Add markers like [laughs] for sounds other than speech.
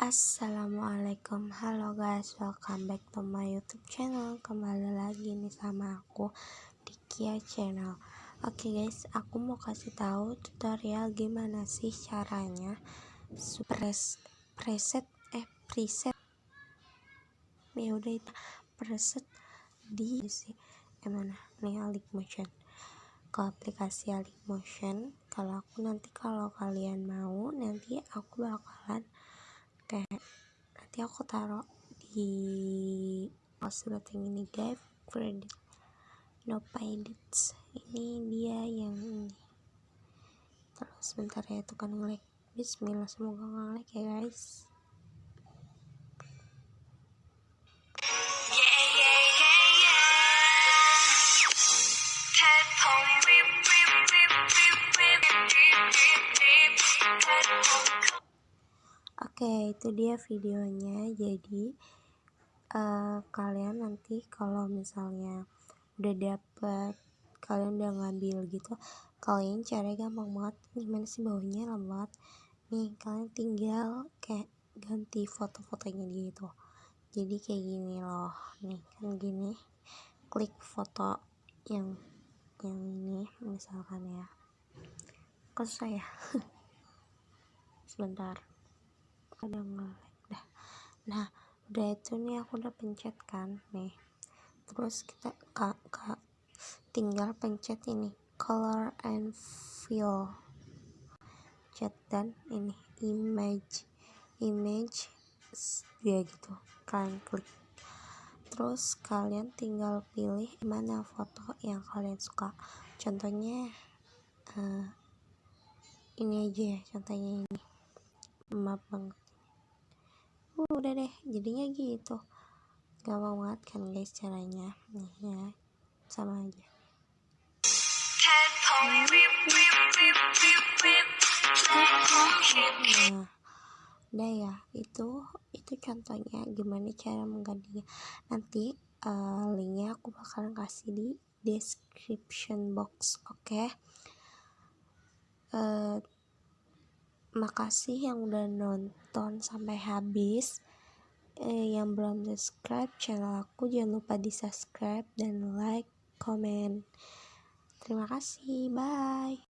Assalamualaikum. Halo guys. Welcome back to my youtube channel. Kembali lagi nih sama aku di Kia channel. Oke okay guys aku mau kasih tahu tutorial gimana sih caranya Pres, preset eh preset. Ya udah itu preset di sih gimana nih alik motion. Ke aplikasi alik motion. Kalau aku nanti kalau kalian mau nanti aku bakalan kayak nanti aku taruh di yang ini guys credit no edits. Ini dia yang ini. Terus sebentar ya itu kan bismillah semoga ngelik ya guys Oke, itu dia videonya. Jadi uh, kalian nanti kalau misalnya udah dapet kalian udah ngambil gitu kalian cara gampang banget. Gimana sih bawahnya lemot nih kalian tinggal kayak ganti foto-fotonya gitu jadi kayak gini loh. Nih kan gini. Klik foto yang yang ini misalkan ya. Kok saya [laughs] sebentar ada nge dah nah udah itu nih aku udah pencet kan nih. Terus kita kak kak tinggal pencet ini color and fill. Chat dan ini image image ya gitu kalian klik. Terus kalian tinggal pilih mana foto yang kalian suka. Contohnya uh, ini aja ya contohnya ini. Maaf banget udah deh jadinya gitu. Gampang banget kan guys caranya. Nih ya. Sama aja. Nah udah ya. Itu itu contohnya gimana cara menggantinya. Nanti uh, linknya aku bakalan kasih di description box oke? Okay? uh, makasih yang udah nonton sampai habis. Eh, yang belum subscribe channel aku jangan lupa di subscribe dan like comment terima kasih bye